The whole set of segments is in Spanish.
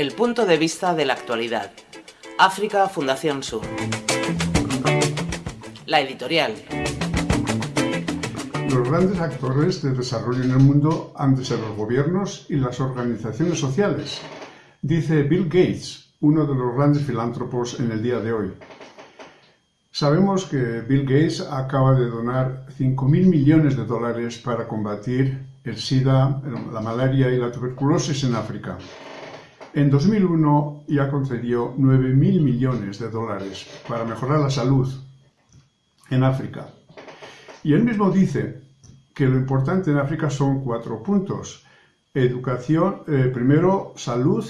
El punto de vista de la actualidad. África Fundación Sur. La editorial. Los grandes actores de desarrollo en el mundo han de ser los gobiernos y las organizaciones sociales, dice Bill Gates, uno de los grandes filántropos en el día de hoy. Sabemos que Bill Gates acaba de donar 5.000 millones de dólares para combatir el SIDA, la malaria y la tuberculosis en África. En 2001 ya concedió 9.000 millones de dólares para mejorar la salud en África. Y él mismo dice que lo importante en África son cuatro puntos. Educación, eh, primero, salud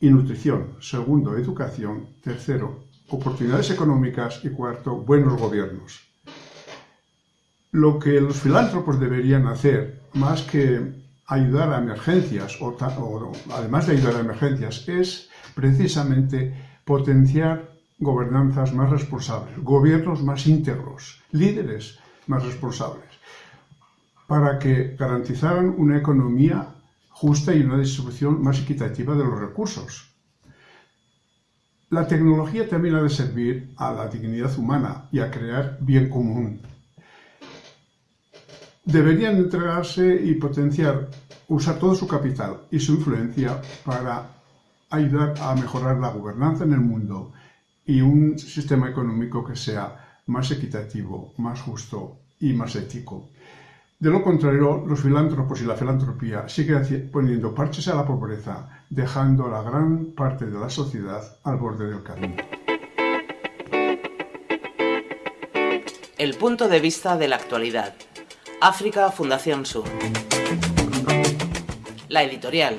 y nutrición. Segundo, educación. Tercero, oportunidades económicas. Y cuarto, buenos gobiernos. Lo que los filántropos deberían hacer, más que ayudar a emergencias, o, además de ayudar a emergencias, es precisamente potenciar gobernanzas más responsables, gobiernos más íntegros, líderes más responsables, para que garantizaran una economía justa y una distribución más equitativa de los recursos. La tecnología también ha de servir a la dignidad humana y a crear bien común. Deberían entregarse y potenciar, usar todo su capital y su influencia para ayudar a mejorar la gobernanza en el mundo y un sistema económico que sea más equitativo, más justo y más ético. De lo contrario, los filántropos y la filantropía siguen poniendo parches a la pobreza, dejando a la gran parte de la sociedad al borde del camino. El punto de vista de la actualidad. África Fundación Sur. La editorial.